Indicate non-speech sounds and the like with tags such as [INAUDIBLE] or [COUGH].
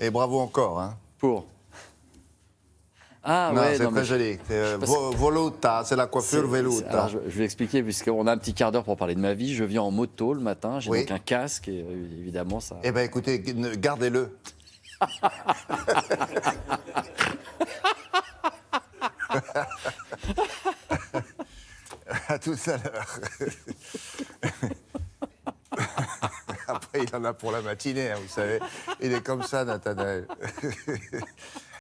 Et bravo encore. Hein. Pour ah non, ouais, c'est très joli. Euh, voluta, c'est la coiffure veluta. Alors, je, vais expliquer, puisqu'on a un petit quart d'heure pour parler de ma vie. Je viens en moto le matin, j'ai donc un casque, et euh, évidemment ça... Eh bien écoutez, gardez-le. [LAUGHS] [LAUGHS] à tout à l'heure. [LAUGHS] [LAUGHS] Il en a pour la matinée, hein, vous savez. Il est comme ça, Nathanaël. [LAUGHS]